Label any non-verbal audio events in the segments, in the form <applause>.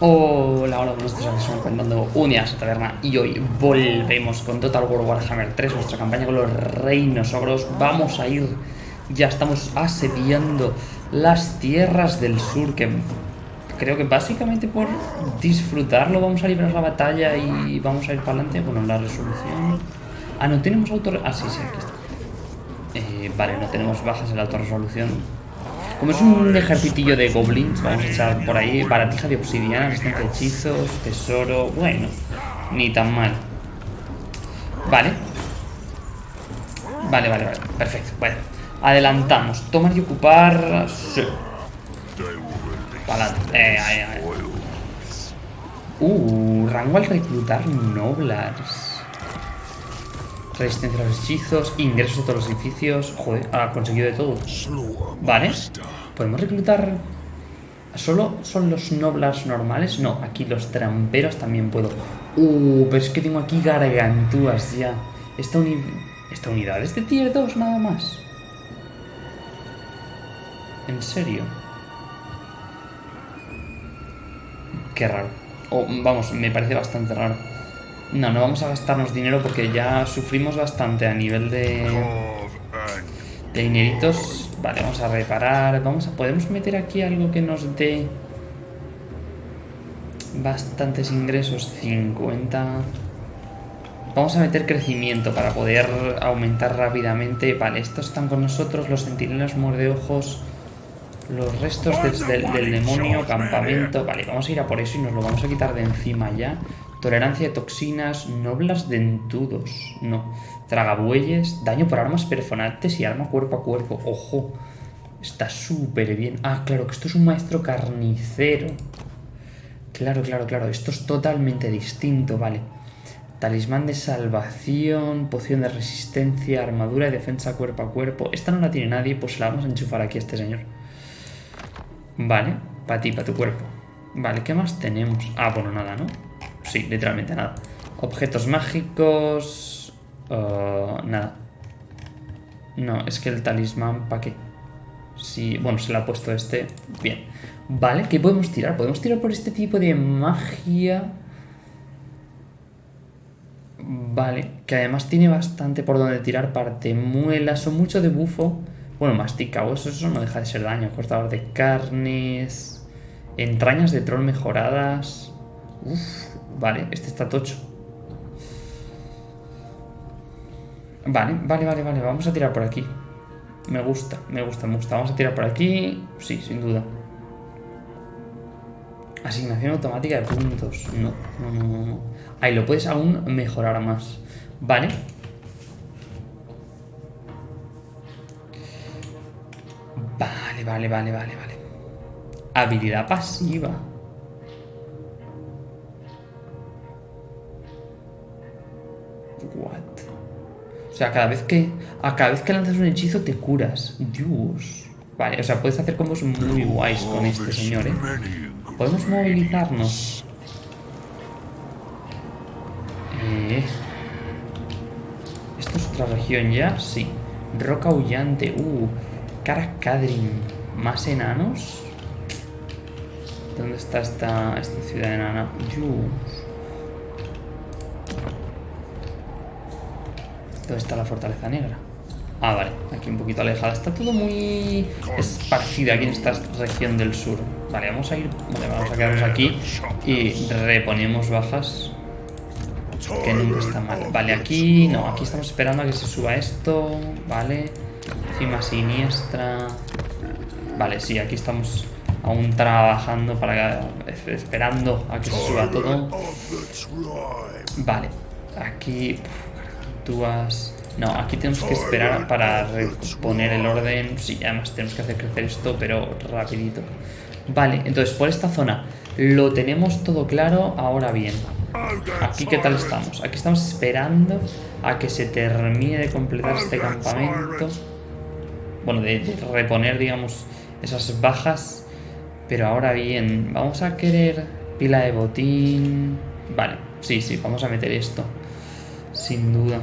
Hola, hola, buenos días, estamos contando un día a taberna y hoy volvemos con Total War Warhammer 3, nuestra campaña con los reinos ogros. Vamos a ir, ya estamos asediando las tierras del sur, que creo que básicamente por disfrutarlo vamos a librar la batalla y vamos a ir para adelante. Bueno, la resolución... Ah, no tenemos autor... Ah, sí, sí, aquí está. Eh, vale, no tenemos bajas en la autorresolución. Como es un ejercitillo de goblins, vamos a echar por ahí baratija de obsidiana, de hechizos, tesoro... Bueno, ni tan mal. Vale. Vale, vale, vale. Perfecto. Bueno, adelantamos. Tomar y ocupar... Sí. Eh, ahí, ahí. Uh, rango al reclutar noblars. Resistencia a los hechizos, ingresos a todos los edificios. Joder, ha conseguido de todo. Vale. ¿Podemos reclutar... ¿Solo son los noblas normales? No, aquí los tramperos también puedo. Uh, pero es que tengo aquí gargantúas ya. Esta, Esta unidad es de tier 2 nada más. ¿En serio? Qué raro. O, vamos, me parece bastante raro. No, no vamos a gastarnos dinero porque ya sufrimos bastante a nivel de... De dineritos. Vale, vamos a reparar. Vamos a... ¿Podemos meter aquí algo que nos dé... Bastantes ingresos? 50... Vamos a meter crecimiento para poder aumentar rápidamente. Vale, estos están con nosotros, los centinelas ojos los restos del, demonio, campamento. Vale, vamos a ir a por eso y nos lo vamos a quitar de encima ya. Tolerancia a toxinas, noblas dentudos. No. Tragabueyes, daño por armas perforantes y arma cuerpo a cuerpo. Ojo. Está súper bien. Ah, claro, que esto es un maestro carnicero. Claro, claro, claro. Esto es totalmente distinto, vale. Talismán de salvación, poción de resistencia, armadura y defensa cuerpo a cuerpo. Esta no la tiene nadie, pues la vamos a enchufar aquí a este señor. Vale, para ti, para tu cuerpo. Vale, ¿qué más tenemos? Ah, bueno, nada, ¿no? Sí, literalmente nada. Objetos mágicos... Uh, nada. No, es que el talismán, ¿para qué? Sí, bueno, se le ha puesto este. Bien. Vale, ¿qué podemos tirar? Podemos tirar por este tipo de magia... Vale, que además tiene bastante por donde tirar parte muelas o mucho de bufo. Bueno, masticado, eso, eso no deja de ser daño. Cortador de carnes... Entrañas de troll mejoradas... Uf, Vale, este está tocho. Vale, vale, vale, vale. Vamos a tirar por aquí. Me gusta, me gusta, me gusta. Vamos a tirar por aquí. Sí, sin duda. Asignación automática de puntos. No, no, no, no. Ahí lo puedes aún mejorar más. Vale. Vale, vale, vale, vale, vale. Habilidad pasiva. O sea, cada vez que a cada vez que lanzas un hechizo te curas. Dios. Vale, o sea, puedes hacer combos muy guays con este señor, ¿eh? Podemos movilizarnos. Eh. ¿Esto es otra región ya? Sí. Roca Aullante. Uh. Caracadrin. ¿Más enanos? ¿Dónde está esta, esta ciudad enana? Dios. ¿Dónde está la fortaleza negra? Ah, vale, aquí un poquito alejada. Está todo muy esparcido aquí en esta región del sur. Vale, vamos a ir... Vale, vamos a quedarnos aquí y reponemos bajas. Que nunca está mal. Vale, aquí... No, aquí estamos esperando a que se suba esto. Vale. Cima siniestra. Vale, sí, aquí estamos aún trabajando para... Esperando a que se suba todo. Vale. Aquí... No, aquí tenemos que esperar para reponer el orden. Sí, además tenemos que hacer crecer esto, pero rapidito. Vale, entonces por esta zona lo tenemos todo claro. Ahora bien, aquí qué tal estamos. Aquí estamos esperando a que se termine de completar este campamento. Bueno, de, reponer, digamos, esas bajas. Pero ahora bien, vamos a querer pila de botín. Vale, sí, sí, vamos a meter esto. Sin duda.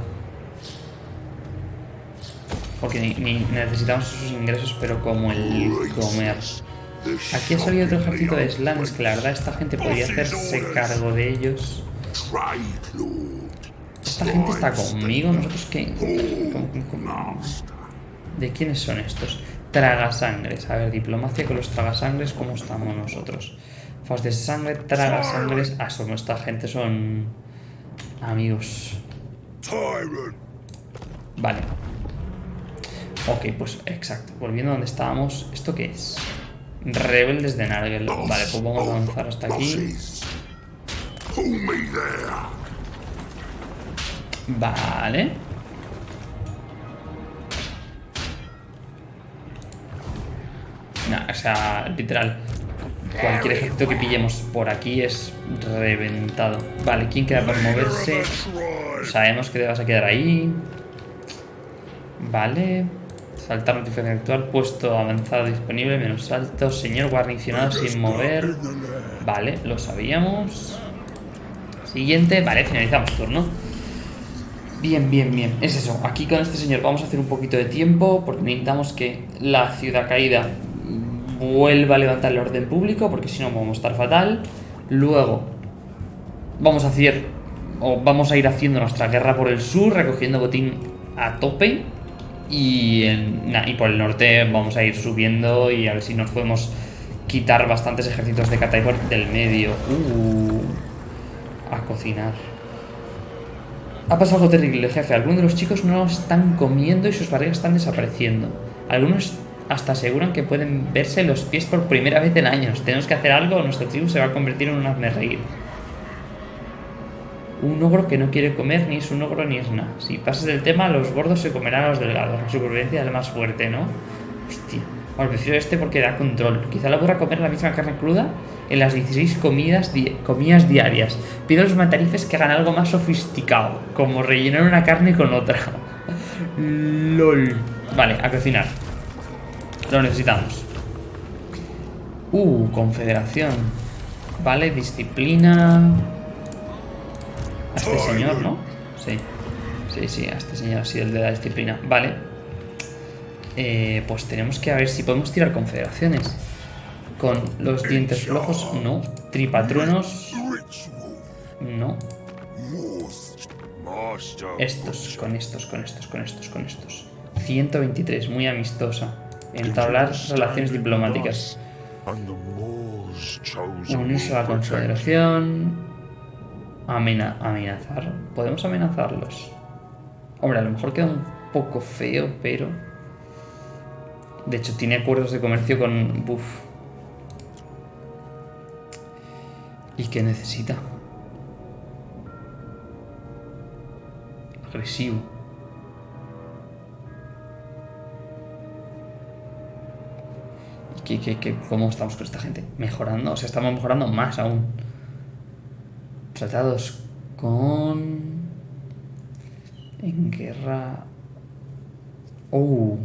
Porque ni, necesitamos esos ingresos, pero como el comer. Aquí ha salido otro ejército de slams, que la verdad esta gente podría hacerse cargo de ellos. Esta gente está conmigo, nosotros qué... ¿De quiénes son estos? Tragasangres. A ver, diplomacia con los tragasangres, ¿cómo estamos nosotros? Fas de sangre, tragasangres... Ah, son esta gente, son... Amigos. Vale. Ok, pues exacto. Volviendo a donde estábamos. ¿Esto qué es? Rebeldes de Nargel. Vale, pues vamos a avanzar hasta aquí. Vale. o sea, literal. Cualquier ejército que pillemos por aquí es reventado. Vale, ¿quién queda por moverse? Sabemos que te vas a quedar ahí. Vale. Saltar notificación actual, puesto avanzado disponible, menos alto, señor guarnicionado sin mover. Vale, lo sabíamos. Siguiente, vale, finalizamos turno. Bien, bien, bien. Es eso. Aquí con este señor vamos a hacer un poquito de tiempo porque necesitamos que la ciudad caída vuelva a levantar el orden público porque si no vamos a estar fatal. Luego vamos a hacer o vamos a ir haciendo nuestra guerra por el sur recogiendo botín a tope y, por el norte vamos a ir subiendo y a ver si nos podemos quitar bastantes ejércitos de Kataipor del medio. Uh, a cocinar. Ha pasado algo terrible, jefe. Algunos de los chicos no están comiendo y sus barrigas están desapareciendo. Algunos hasta aseguran que pueden verse los pies por primera vez en años. Tenemos que hacer algo o nuestra tribu se va a convertir en un hazme reír. Un ogro que no quiere comer ni es un ogro ni es nada. Si pasas del tema, los gordos se comerán a los delgados. La supervivencia es más fuerte, ¿no? Hostia. Bueno, prefiero este porque da control. Quizá lo podrá comer la misma carne cruda en las 16 comidas, comidas diarias. Pido a los matarifes que hagan algo más sofisticado, como rellenar una carne con otra. <laughs> LOL. Vale, a cocinar. Lo necesitamos. Uh, confederación. Vale, disciplina. A este señor, ¿no? Sí. Sí, sí, a este señor, sí, el de la disciplina. Vale. Eh, pues tenemos que a ver si podemos tirar confederaciones. Con los dientes flojos, no. Tripatruenos, no. Estos, con estos, con estos, con estos, con estos. 123, muy amistosa. Entablar relaciones diplomáticas. Unirse a la confederación. Amenazar. Podemos amenazarlos. Hombre, a lo mejor queda un poco feo, pero... De hecho, tiene acuerdos de comercio con... ¿Y qué necesita? Agresivo. cómo estamos con esta gente? Mejorando, o sea, estamos mejorando más aún. Tratados con... En guerra... Oh,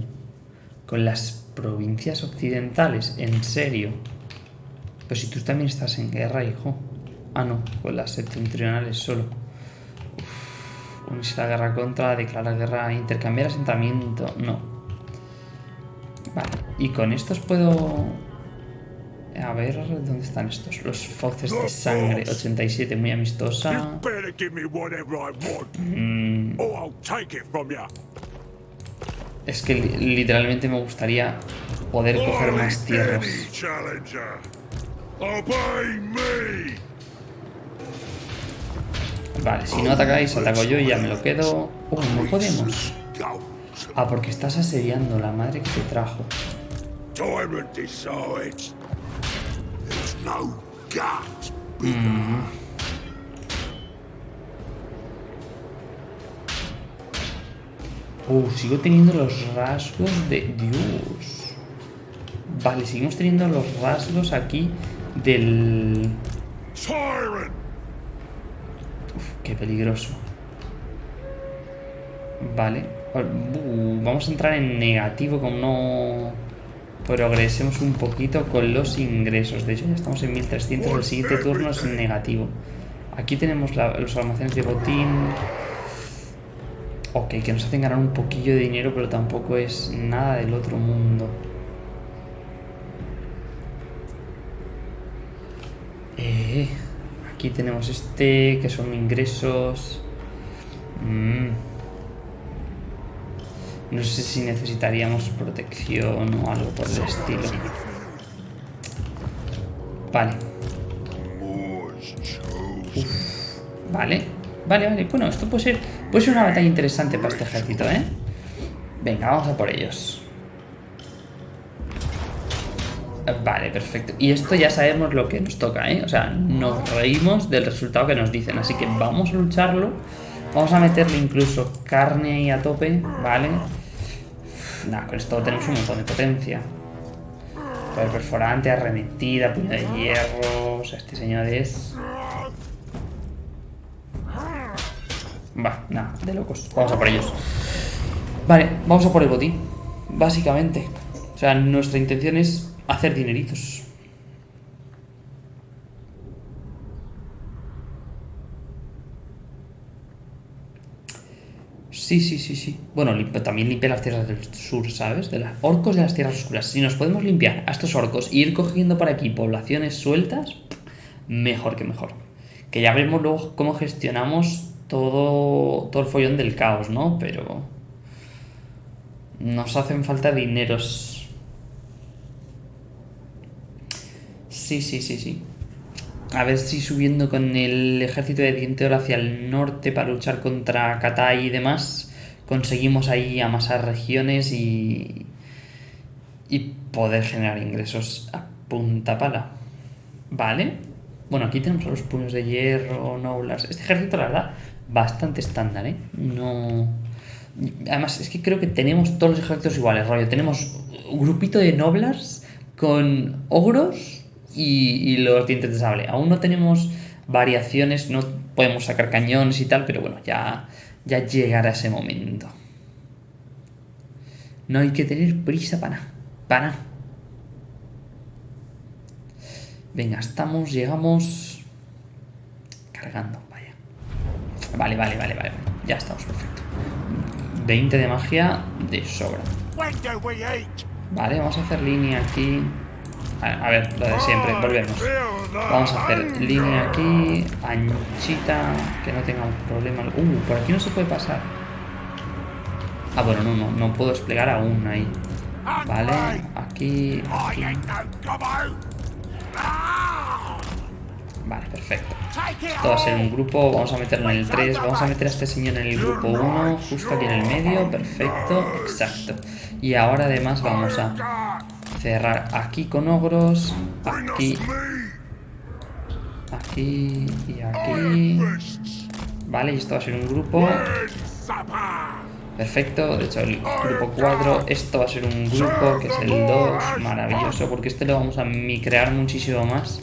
con las provincias occidentales, en serio. Pero si tú también estás en guerra, hijo. Ah, no, con las septentrionales solo. unirse a la guerra contra, declarar guerra, intercambiar asentamiento. No. Vale, y con estos puedo... A ver, ¿dónde están estos? Los fauces de sangre, 87, muy amistosa. Mm. Es que literalmente me gustaría poder coger más tierras. Vale, si no atacáis, ataco yo y ya me lo quedo. Oh, no podemos. Ah, porque estás asediando la madre que te trajo. Mm. Uh, sigo teniendo los rasgos de... Dios. Vale, seguimos teniendo los rasgos aquí del... Uf, qué peligroso. Vale. Uh, vamos a entrar en negativo como no progresemos un poquito con los ingresos. De hecho, ya estamos en 1300, el siguiente turno es negativo. Aquí tenemos los almacenes de botín. Ok, que nos hacen ganar un poquillo de dinero, pero tampoco es nada del otro mundo. Eh, aquí tenemos este, que son ingresos. Mm. No sé si necesitaríamos protección o algo por el estilo. Vale. Vale. Vale, vale. Bueno, esto puede ser, puede ser una batalla interesante para este ejército, ¿eh? Venga, vamos a por ellos. Vale, perfecto. Y esto ya sabemos lo que nos toca, ¿eh? O sea, nos reímos del resultado que nos dicen. Así que vamos a lucharlo. Vamos a meterle incluso carne ahí a tope, ¿vale? Nada, con esto tenemos un montón de potencia. Poder perforante, arremetida, puño de hierro... O sea, este señor es... Va, nada, de locos. Vamos a por ellos. Vale, vamos a por el botín. Básicamente. O sea, nuestra intención es hacer dineritos. Sí, sí, sí, sí. Bueno, también limpia las tierras del sur, ¿sabes? De los orcos de las tierras oscuras. Si nos podemos limpiar a estos orcos e ir cogiendo por aquí poblaciones sueltas, mejor que mejor. Que ya veremos luego cómo gestionamos todo, todo el follón del caos, ¿no? Pero nos hacen falta dineros. Sí, sí, sí, sí. A ver si subiendo con el ejército de Diente Oro hacia el norte para luchar contra Katai y demás, conseguimos ahí amasar regiones y, y poder generar ingresos a punta pala. ¿Vale? Bueno, aquí tenemos los puños de hierro, noblars. Este ejército, la verdad, bastante estándar, ¿eh? No... Además, es que creo que tenemos todos los ejércitos iguales, rollo. Tenemos un grupito de noblars con ogros y, los dientes de sable. Aún no tenemos variaciones, no podemos sacar cañones y tal, pero bueno, ya, ya llegará ese momento. No hay que tener prisa para nada, para nada. Venga, estamos, llegamos... Cargando, vaya. Vale, vale, vale, vale. Ya estamos, perfecto. 20 de magia de sobra. Vale, vamos a hacer línea aquí. A ver, lo de siempre, volvemos. Vamos a hacer línea aquí, anchita, que no tengamos problema. Uh, por aquí no se puede pasar. Ah, bueno, no, no, no puedo desplegar aún ahí. Vale, aquí, aquí. Vale, perfecto. Esto va a ser un grupo, vamos a meterlo en el 3, vamos a meter a este señor en el grupo 1, justo aquí en el medio, perfecto, exacto. Y ahora además vamos a cerrar aquí con ogros, aquí, aquí y aquí. Vale, y esto va a ser un grupo. Perfecto, de hecho el grupo 4, esto va a ser un grupo que es el 2, maravilloso, porque este lo vamos a micrear muchísimo más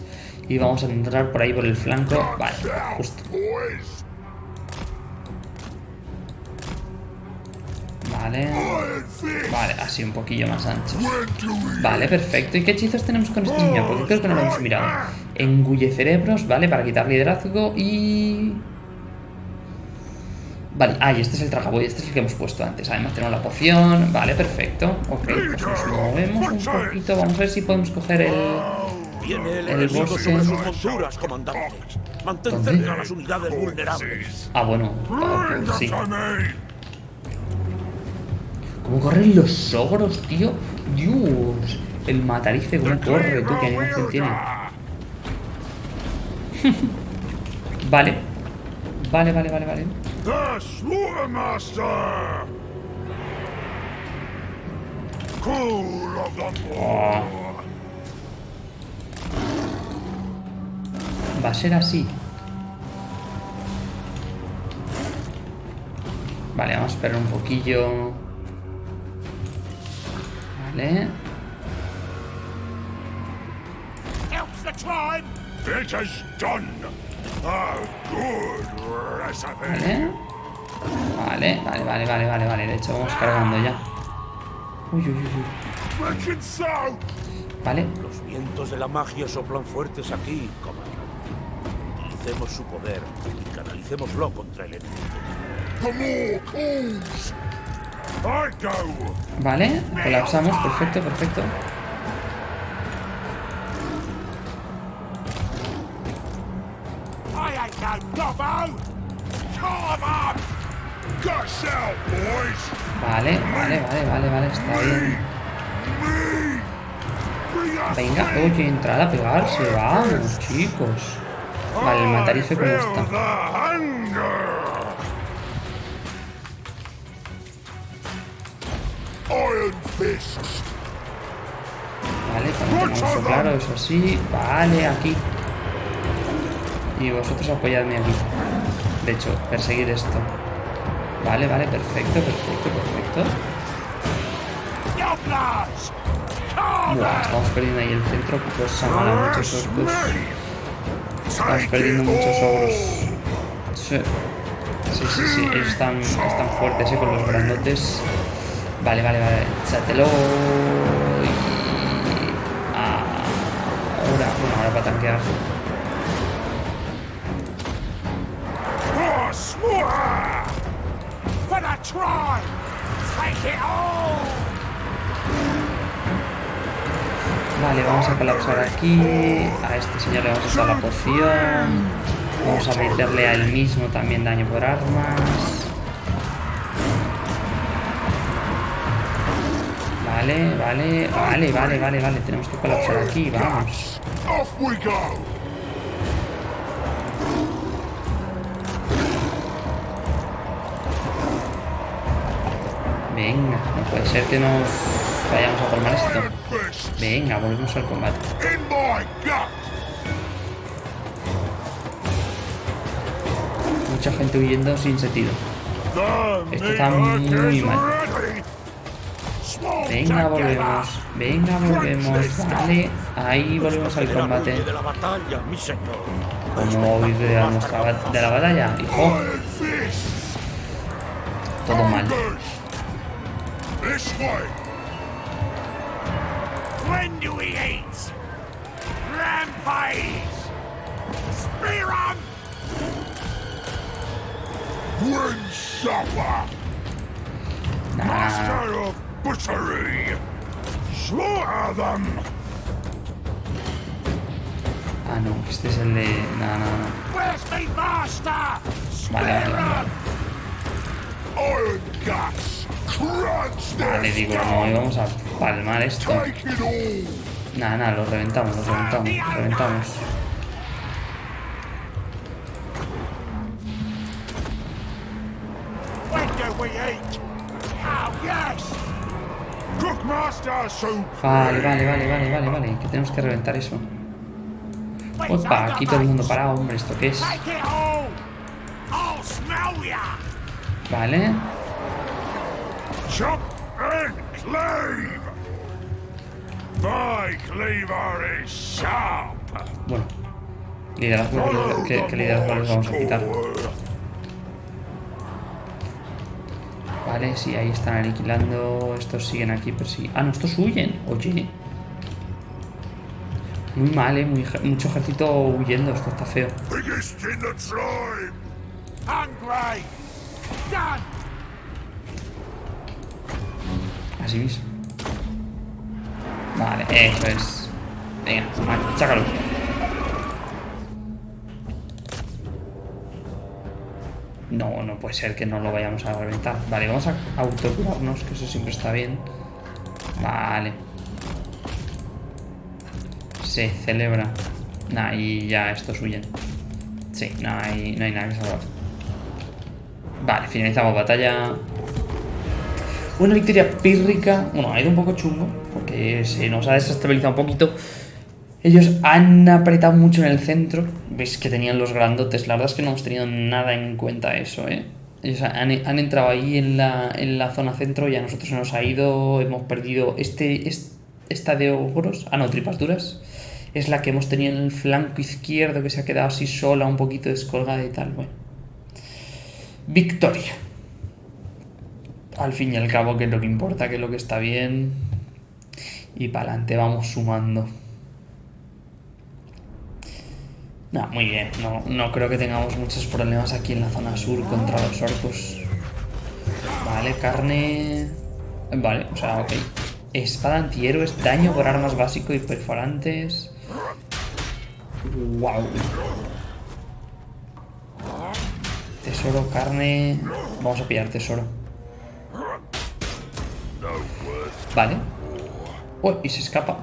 y vamos a entrar por ahí por el flanco, vale, justo. Vale. Vale, así un poquillo más ancho. Vale, perfecto. ¿Y qué hechizos tenemos con este señor? Porque creo que no lo hemos mirado. Engulle cerebros, ¿vale? Para quitar liderazgo y... Vale, ah, y este es el tragaboy, este es el que hemos puesto antes. Además tenemos la poción, vale, perfecto. Ok, pues nos movemos un poquito. Vamos a ver si podemos coger el... El bosque. Ah, bueno, sí. ¿Cómo corren los ogros, tío? Dios. El matarife, ¿cómo corre, tú? ¿Qué animación tiene? <laughs> vale. Vale, vale, vale, vale. Oh. Va a ser así. Vale, vamos a esperar un poquillo. Vale. Vale. Vale, vale, vale, vale, vale, De hecho, vamos cargando ya. Uy, uy, uy. Vale. Los vientos de la magia soplan fuertes aquí, comandante. Utilicemos su poder y canalicémoslo contra el enemigo. Vale, colapsamos, perfecto, perfecto. Vale, vale, vale, vale, vale, está bien. Venga, oye, entrar a pegarse, vamos, chicos. Vale, el matarife cómo está. Vale, cuando tengamos claro, eso sí. Vale, aquí. Y vosotros apoyadme aquí. De hecho, perseguir esto. Vale, vale, perfecto, perfecto, perfecto. Buah, estamos perdiendo ahí el centro, cosa mala, muchos orcos. Estamos perdiendo muchos ogros. Sí, sí, sí, sí. ellos están, están fuertes ¿eh? con los grandotes. Vale, vale, vale. Échatelo. Y... Ahora, bueno, ahora para tanquear. Vale, vamos a colapsar aquí. A este señor le vamos a usar la poción. Vamos a meterle a él mismo también daño por armas. Vale, vale, vale, vale, vale, vale. Tenemos que colapsar aquí, vamos. Venga, no puede ser que nos vayamos a colmar esto. Venga, volvemos al combate. Mucha gente huyendo sin sentido. Esto está muy mal. Venga, volvemos. Venga, volvemos. Vale, ahí volvemos al combate. Como huir de, la batalla, hijo. Todo mal. When do we eat? Rampage! Spear on! When supper! Master of butchery! Slaughter them! Ah, no, este es el de... No, no, no. Where's my master? Vale, vale, vale. Iron gas! Vale, digo, no, vamos a palmar esto. Nada, nada, lo reventamos, lo reventamos, lo reventamos. Vale, vale, vale, vale, vale, vale, que tenemos que reventar eso. Opa, aquí todo el mundo parado, hombre, ¿esto qué es? Vale. Bueno, liderazgo, ¿qué, qué liderazgo les vamos a quitar? Vale, sí, ahí están aniquilando. Estos siguen aquí, pero sí. Ah, no, estos huyen. Oye. Muy mal, eh. Muy, mucho ejército huyendo. Esto está feo. Así mismo. Vale, eso es. Venga, sácalo. No, no puede ser que no lo vayamos a reventar. Vale, vamos a autocurarnos, que eso siempre está bien. Vale. Se celebra. Nah, y ya estos huyen. Sí, no hay, no hay nada que salvar. Vale, finalizamos batalla. Una victoria pírrica. Bueno, ha ido un poco chungo, porque se nos ha desestabilizado un poquito. Ellos han apretado mucho en el centro. Veis que tenían los grandotes. La verdad es que no hemos tenido nada en cuenta eso, ¿eh? Ellos han, entrado ahí en la, en la, zona centro y a nosotros nos ha ido. Hemos perdido este, esta de ogros. Ah, no, tripas duras. Es la que hemos tenido en el flanco izquierdo que se ha quedado así sola, un poquito descolgada y tal. Bueno. Victoria al fin y al cabo que es lo que importa, que es lo que está bien. Y para adelante vamos sumando. No, muy bien. No, no creo que tengamos muchos problemas aquí en la zona sur contra los orcos. Vale, carne... Vale, o sea, ok. Espada antihéroes, daño por armas básico y perforantes. Wow. Tesoro, carne... Vamos a pillar tesoro. Vale. Uy, y se escapa.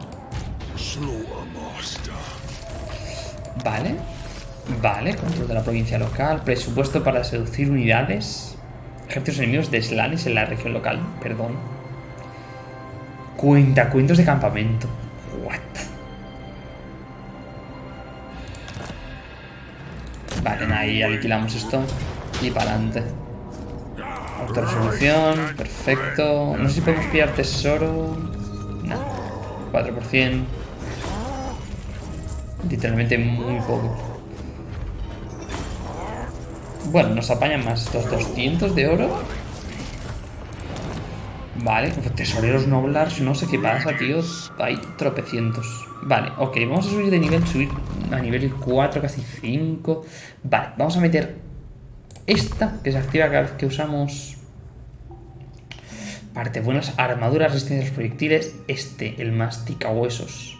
Vale. Vale, control de la provincia local. Presupuesto para seducir unidades. Ejércitos enemigos de Slanes en la región local. Perdón. Cuenta, cuentos de campamento. What? Vale, ahí alquilamos esto. Y para adelante. Autorresolución. Perfecto. No sé si podemos pillar tesoro. No. 4%. Literalmente muy poco. Bueno, nos apañan más estos 200 de oro. Vale, tesoreros noblars, no sé qué pasa, tío. Hay tropecientos. Vale, ok, vamos a subir de nivel, subir a nivel 4, casi 5. Vale, vamos a meter esta, que se activa cada vez que usamos... Parte buenas, armaduras, resistencia a los proyectiles. Este, el mastica huesos.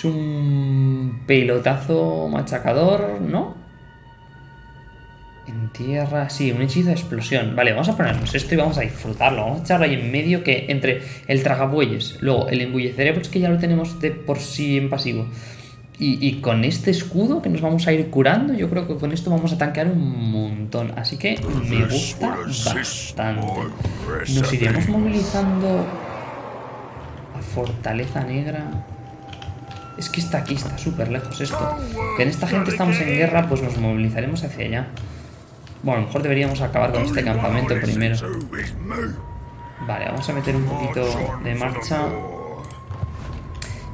Es un pelotazo machacador, ¿no? En tierra, sí, un hechizo de explosión. Vale, vamos a ponernos esto y vamos a disfrutarlo. Vamos a echarlo ahí en medio que entre el tragabueyes, luego el engullecer, que ya lo tenemos de por sí en pasivo. Y, con este escudo que nos vamos a ir curando, yo creo que con esto vamos a tanquear un montón. Así que me gusta bastante. Nos iremos movilizando a Fortaleza Negra. Es que está aquí, está súper lejos esto. Que en esta gente estamos en guerra, pues nos movilizaremos hacia allá. Bueno, a lo mejor deberíamos acabar con este campamento primero. Vale, vamos a meter un poquito de marcha.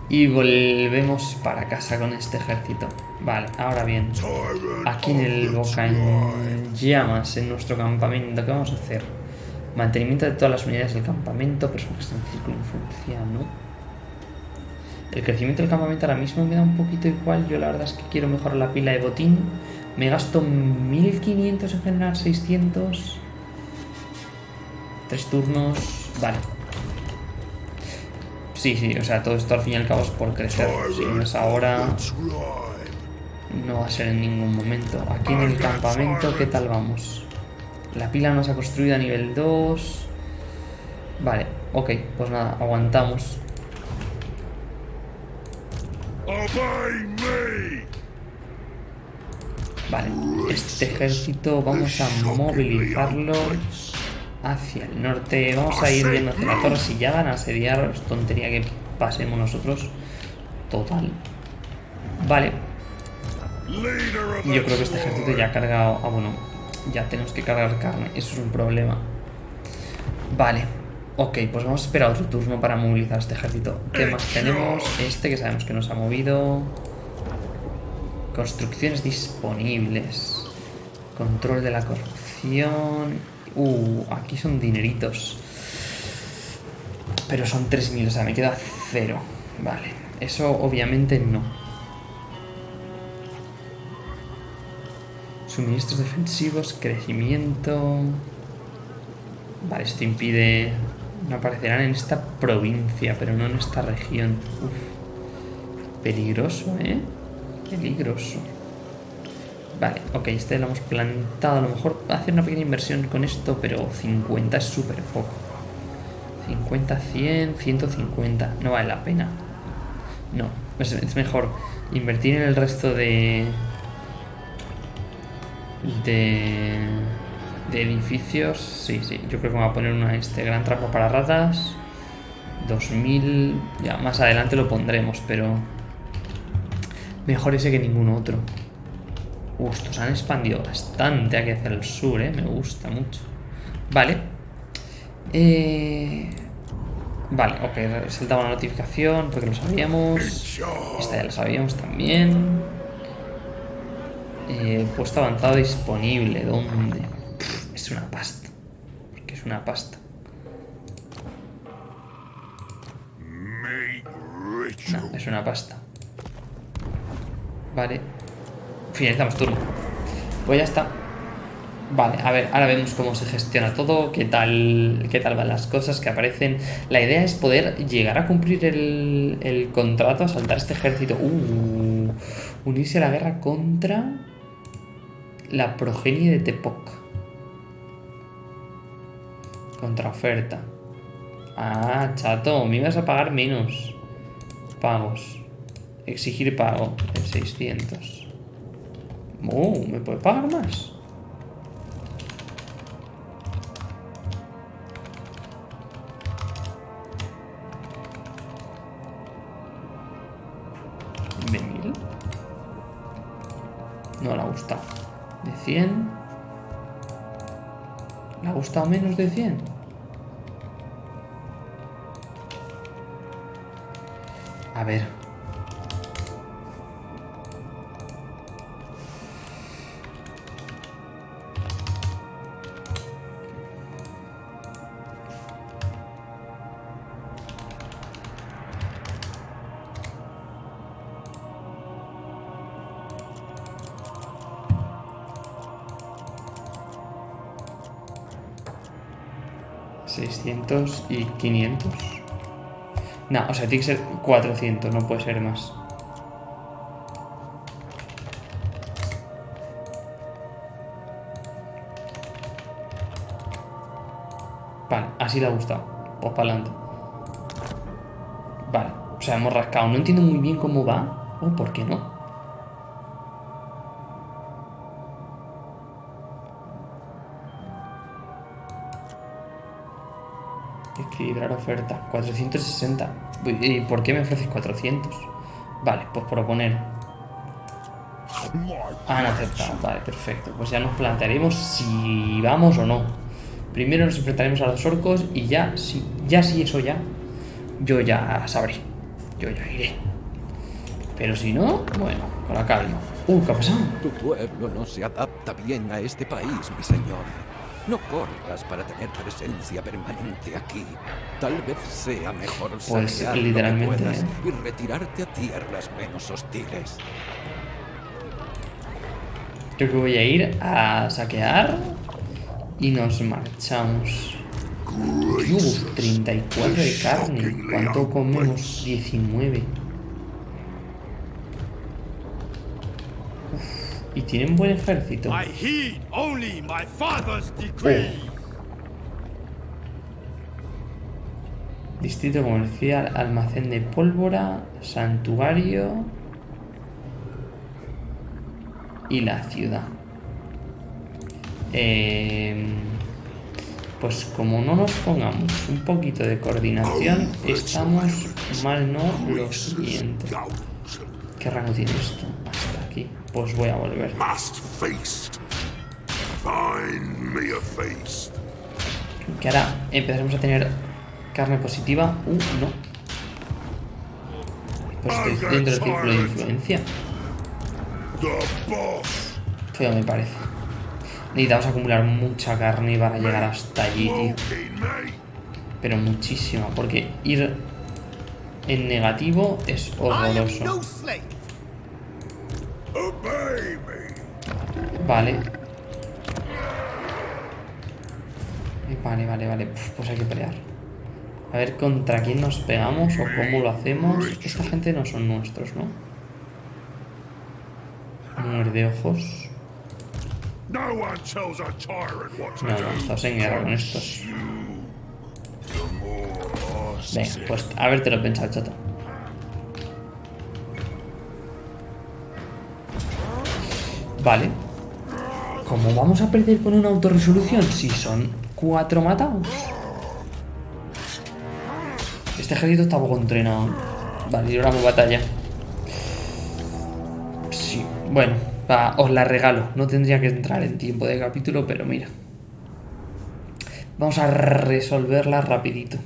Y volvemos para casa con este ejército. Vale, ahora bien. Aquí en el Boca en llamas, en nuestro campamento, ¿qué vamos a hacer? Mantenimiento de todas las unidades del campamento, personas en círculo influencia, ¿no? El crecimiento del campamento ahora mismo me da un poquito igual. Yo la verdad es que quiero mejorar la pila de botín. Me gasto 1500 en generar 600. Tres turnos. Vale. Sí, sí, o sea, todo esto al fin y al cabo es por crecer. Si no es ahora, no va a ser en ningún momento. Aquí en el campamento, ¿qué tal vamos? La pila nos ha construido a nivel 2. Vale, ok, pues nada, aguantamos. Vale, este ejército vamos a movilizarlo hacia el norte. Vamos a ir viendo hacia la torre. Si ya van a asediar, es tontería que pasemos nosotros. Total. Vale. Yo creo que este ejército ya ha cargado... Ah, bueno, ya tenemos que cargar carne. Eso es un problema. Vale. Ok, pues vamos a esperar otro turno para movilizar este ejército. ¿Qué más tenemos? Este que sabemos que nos ha movido. Construcciones disponibles. Control de la corrupción. Uh, aquí son dineritos. Pero son 3.000, o sea, me queda cero. Vale, eso obviamente no. Suministros defensivos, crecimiento... Vale, esto impide... No aparecerán en esta provincia, pero no en esta región. Uf. Peligroso, ¿eh? Peligroso. Vale, ok, este lo hemos plantado. A lo mejor hacer una pequeña inversión con esto, pero 50 es súper poco. 50, 100, 150. No vale la pena. No, es, mejor invertir en el resto de... De... De edificios. Sí, sí, yo creo que me voy a poner una, este gran trapo para ratas. 2000... Ya, más adelante lo pondremos, pero... Mejor ese que ningún otro. Uh, estos han expandido bastante aquí hacia el sur, ¿eh? Me gusta mucho. Vale. Eh... Vale, ok, saltaba una notificación porque lo sabíamos. Esta ya lo sabíamos también. Eh, puesto avanzado disponible. ¿Dónde? Es una pasta. Porque es una pasta. No, es una pasta. Vale. Finalizamos turno. Pues ya está. Vale, a ver, ahora vemos cómo se gestiona todo, qué tal, qué tal van las cosas que aparecen. La idea es poder llegar a cumplir el, el contrato, saltar este ejército. Uh, unirse a la guerra contra La progenie de Tepoc. Contraoferta. Ah, chato, me ibas a pagar menos. Pagos. Exigir pago. El 600. Oh, ¿me puede pagar más? ¿Le ha gustado menos de 100? A ver. ¿600 y 500? No, o sea, tiene que ser 400, no puede ser más. Vale, así le ha gustado. Pues para adelante. Vale, o sea, hemos rascado. No entiendo muy bien cómo va. O por qué no. Equilibrar oferta. 460. ¿Y por qué me ofreces 400? Vale, pues proponer. Han aceptado. Vale, perfecto. Pues ya nos plantearemos si vamos o no. Primero nos enfrentaremos a los orcos y ya, si, ya si eso ya, yo ya sabré. Yo ya iré. Pero si no, bueno, con la calma. Uh, ¿qué ha pasado? Tu pueblo no se adapta bien a este país, mi señor. No corras para tener presencia permanente aquí. Tal vez sea mejor Pues, saquear lo que literalmente, puedas ¿eh? y retirarte a tierras menos hostiles. Creo que voy a ir a saquear y nos marchamos. Uf, 34 de carne. ¿Cuánto comemos? 19. Y tienen buen ejército. I heed only my father's decree. Distrito comercial, almacén de pólvora, santuario y la ciudad. Eh, pues como no nos pongamos un poquito de coordinación, estamos mal no lo siguiente. ¿Qué rango tiene esto? Pues voy a volver. Que ahora empezaremos a tener carne positiva. Uh, no. Pues estoy dentro del círculo de influencia. Feo me parece. Necesitamos acumular mucha carne para llegar hasta allí, tío. Pero muchísima, porque ir en negativo es horroroso. Vale. Vale, vale, vale. Pues hay que pelear. A ver contra quién nos pegamos o cómo lo hacemos. Esta gente no son nuestros, ¿no? Muerde ojos. No No, estamos en guerra con estos. Venga, pues a ver te lo pensado, chato. Vale. ¿Cómo vamos a perder con una autorresolución si son cuatro matados? Este ejército está poco entrenado. Vale, libramos batalla. Sí, bueno, os la regalo. No tendría que entrar en tiempo de capítulo, pero mira. Vamos a resolverla rapidito.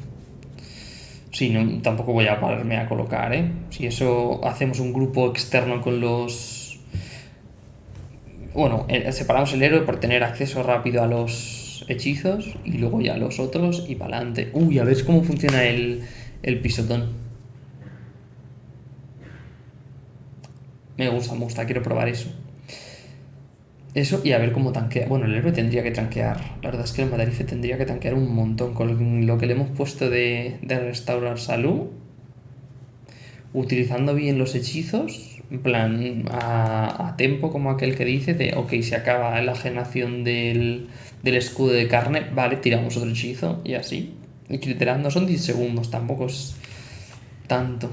Sí, no, tampoco voy a pararme a colocar, ¿eh? Si eso hacemos un grupo externo con los... Bueno, eh, separamos el héroe por tener acceso rápido a los hechizos y luego ya los otros y para adelante. Uy, a ver cómo funciona el, el pisotón. Me gusta, me gusta, quiero probar eso. Eso y a ver cómo tanquea. Bueno, el héroe tendría que tanquear. La verdad es que el Madarife tendría que tanquear un montón. Con lo que le hemos puesto de, de restaurar salud. Utilizando bien los hechizos, en plan, a, a tempo, como aquel que dice, de, ok, se acaba la generación del, del escudo de carne, vale, tiramos otro hechizo y así. Iterando, son 10 segundos, tampoco es tanto.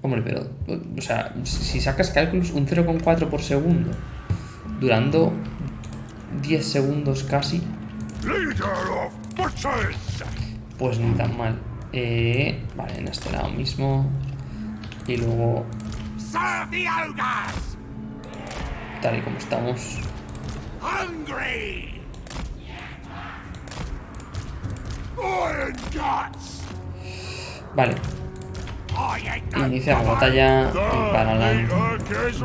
Hombre, pero, o sea, si sacas cálculos, un 0,4 por segundo, durando 10 segundos casi, pues ni tan mal. Eh, vale, en este lado mismo. Y luego, Serve the ogres! tal y como estamos. Vale, inicia la batalla y para adelante.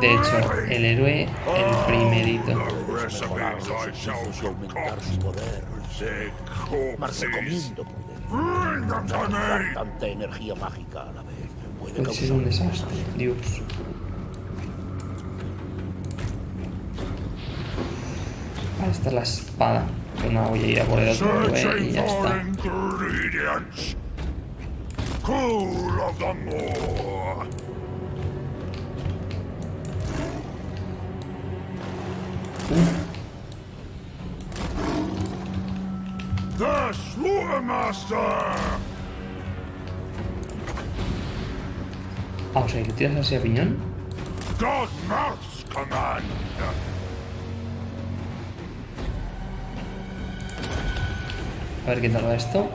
De hecho, el héroe, el primerito. The recipes I shall y aumentar su poder. The Mas corpses. recomiendo poder. Bring them to Usar me! tanta energía mágica a la vez puede causar un desastre, Dios. Vale, esta es la espada. Pues nada, voy a ir a por el otro héroe y Searching ya for está. ingredients. Cool of the moor. The Slaughtermaster! Ah, o sea, que tiras así a piñón. God Mouth's command! A ver qué tal va esto.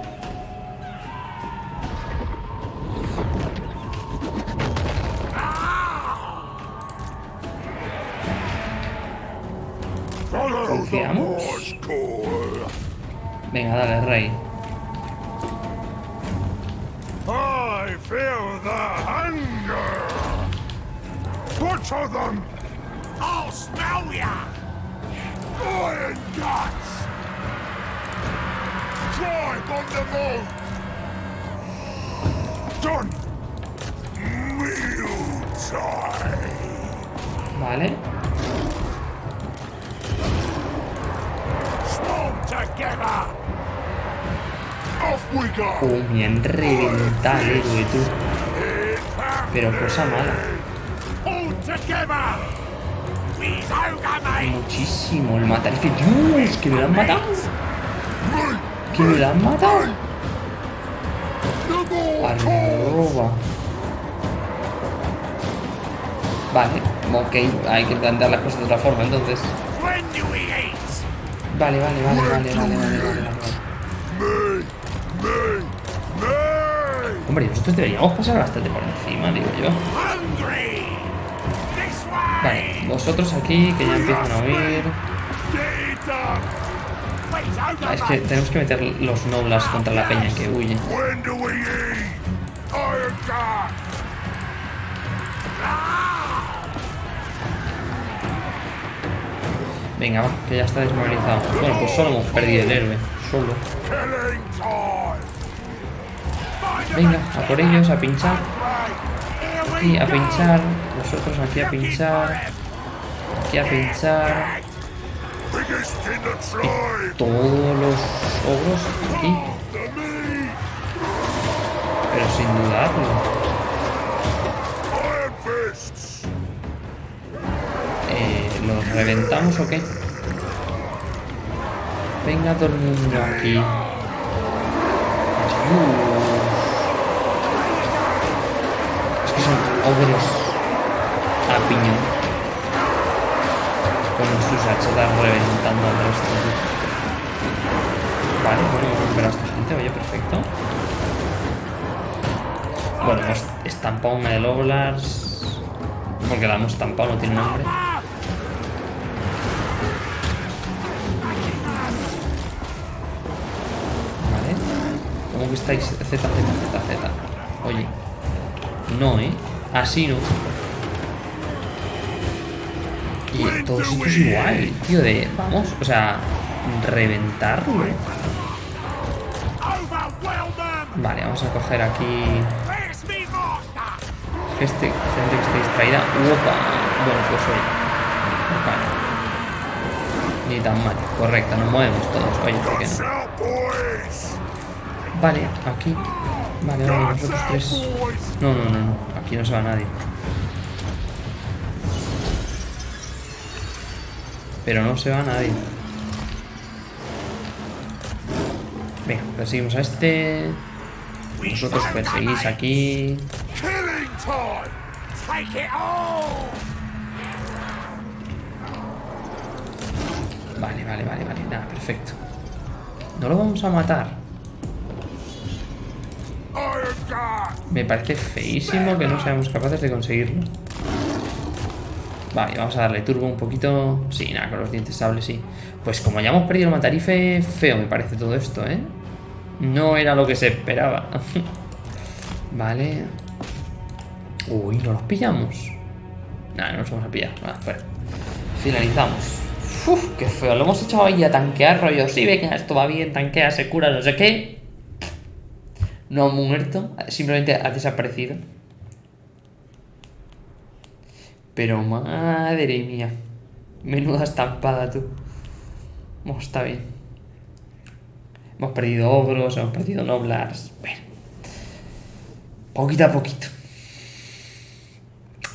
Confiamos. Venga, dale, rey. I feel the hunger! Butcher them! I'll smell ya! Iron guts! Drive on the move! Done! Meal time! Vale. Storm together! Uh, me han reventado el héroe, tú. Pero cosa mala. Muchísimo el matar. Dios, que me lo han matado. Que me lo han matado. Arroba. Vale, ok, hay que plantear las cosas de otra forma entonces. Vale, vale, vale, vale, vale, vale. Me! Me! Nosotros deberíamos pasar bastante por encima, digo yo. Vale, vosotros aquí que ya empiezan a ogre Ah, es que tenemos que meter los noblas contra la peña que huye. Venga, va, que ya está desmovilizado. Bueno, pues solo hemos perdido el héroe. Solo. Venga, a por ellos, a pinchar. Aquí a pinchar. Vosotros aquí a pinchar. Aquí a pinchar. Tribe! Todos los ogros aquí. Pero sin dudarlo. Eh, ¿Los reventamos o qué? Venga todo el mundo aquí. Es que son ogros a piñón. Con sus hachetas reventando al resto. Vale, bueno, hemos a esta gente, oye, perfecto. Bueno, hemos estampado una de Loblars. Porque la hemos estampado, no tiene nombre. Vale. ¿Cómo que estáis? Z, Z, Z, Z. Oye. No, ¿eh? Así no. Y todo esto es igual, tío, de... Vamos, o sea... Reventarlo. Vale, vamos a coger aquí... Este, gente que esté distraída. Opa. Bueno, pues oye. Ni tan mal. Correcto, nos movemos todos. Oye, ¿por qué no? Vale, aquí. Vale, vale, nosotros tres. No, no, no, no. Aquí no se va nadie. Pero no se va nadie. Venga, perseguimos a este. Vosotros perseguís aquí. Vale, vale, vale, vale. Nada, perfecto. No lo vamos a matar. Me parece feísimo que no seamos capaces de conseguirlo. Vale, vamos a darle turbo un poquito. Sí, nada, con los dientes sables sí. Pues como ya hemos perdido el matarife, feo me parece todo esto, ¿eh? No era lo que se esperaba. <laughs> vale. Uy, no los pillamos. Nada, no nos vamos a pillar. Finalizamos. Uf, qué feo. Lo hemos echado ahí a tanquear, rollo. Sí, venga, esto va bien, tanquea, se cura, no sé qué. No ha muerto, simplemente ha desaparecido. Pero madre mía. Menuda estampada, tú. Oh, está bien. Hemos perdido ogros, hemos perdido noblars. Bueno. Poquito a poquito.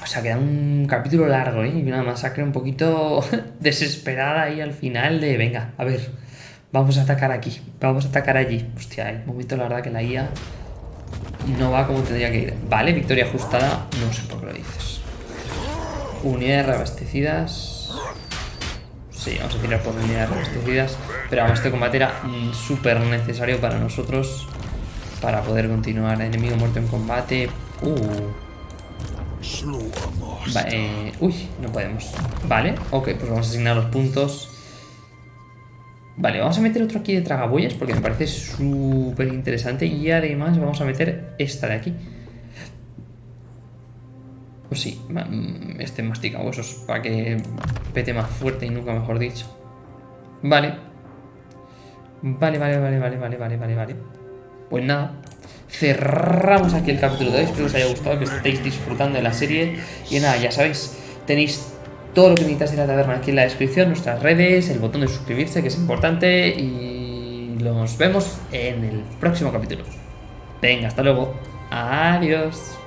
O sea, queda un capítulo largo, ¿eh? Y una masacre un poquito <laughs> desesperada ahí al final de... Venga, a ver. Vamos a atacar aquí. Vamos a atacar allí. Hostia, un momento, la verdad, que la IA no va como tendría que ir. Vale, victoria ajustada. No sé por qué lo dices. Unidades reabastecidas. Sí, vamos a tirar por unidades reabastecidas. Pero vamos, este combate era mm, súper necesario para nosotros. Para poder continuar. Enemigo muerto en combate. Uh. Va, eh, uy, no podemos. Vale, ok, pues vamos a asignar los puntos. Vale, vamos a meter otro aquí de tragaboyas porque me parece súper interesante. Y además vamos a meter esta de aquí. Pues sí, mm, este mastica huesos para que pete más fuerte y nunca mejor dicho. Vale. Vale, vale, vale, vale, vale, vale, vale, vale. Pues nada, cerramos aquí el capítulo de hoy. Espero que os haya gustado, que estéis disfrutando de la serie. Y nada, ya sabéis, tenéis todo lo que necesitáis de la taberna aquí en la descripción, nuestras redes, el botón de suscribirse, que es importante. Y nos vemos en el próximo capítulo. Venga, hasta luego. Adiós.